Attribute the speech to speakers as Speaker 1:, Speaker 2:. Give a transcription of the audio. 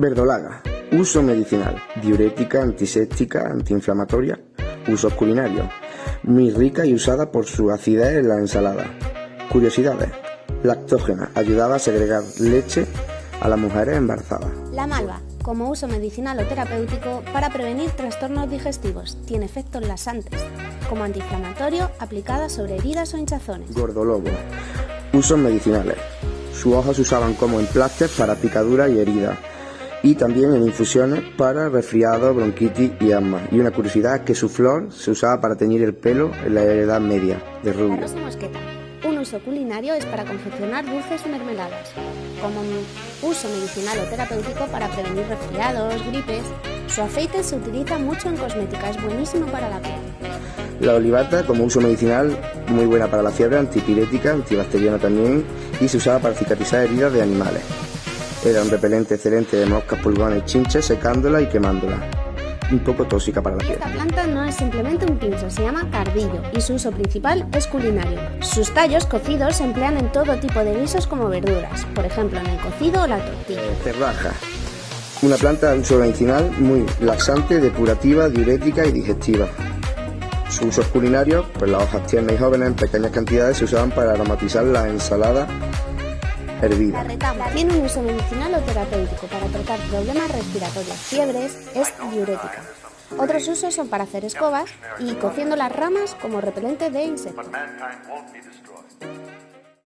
Speaker 1: Verdolaga. Uso medicinal. Diurética, antiséptica, antiinflamatoria. Usos culinarios. Muy rica y usada por su acidez en la ensalada. Curiosidades. Lactógena. Ayudaba a segregar leche a las mujeres embarazadas.
Speaker 2: La malva, como uso medicinal o terapéutico para prevenir trastornos digestivos, tiene efectos laxantes, como antiinflamatorio aplicada sobre heridas o hinchazones.
Speaker 1: Gordolobo. Usos medicinales. Sus hojas se usaban como emplastes para picaduras y heridas y también en infusiones para resfriado, bronquitis y asma. Y una curiosidad es que su flor se usaba para teñir el pelo en la Edad Media, de
Speaker 2: La
Speaker 1: rubio.
Speaker 2: rosa mosqueta. Un uso culinario es para confeccionar dulces o mermeladas. Como uso medicinal o terapéutico para prevenir resfriados, gripes. Su aceite se utiliza mucho en cosmética, es buenísimo para la piel.
Speaker 1: La olivata como uso medicinal muy buena para la fiebre, antipirética, antibacteriana también y se usaba para cicatrizar heridas de animales. Era un repelente excelente de moscas, pulgones y chinches secándola y quemándola. Un poco tóxica para la piel.
Speaker 2: Esta planta no es simplemente un pincho, se llama cardillo y su uso principal es culinario. Sus tallos cocidos se emplean en todo tipo de guisos como verduras, por ejemplo en el cocido o la tortilla.
Speaker 1: Cerraja. Una planta de uso medicinal muy laxante, depurativa, diurética y digestiva. Sus usos culinarios, pues las hojas tiernas y jóvenes en pequeñas cantidades se usaban para aromatizar las ensaladas
Speaker 2: Retama tiene un uso medicinal o terapéutico para tratar problemas respiratorios, fiebres, es diurética. Otros usos son para hacer escobas y cociendo las ramas como repelente de insectos.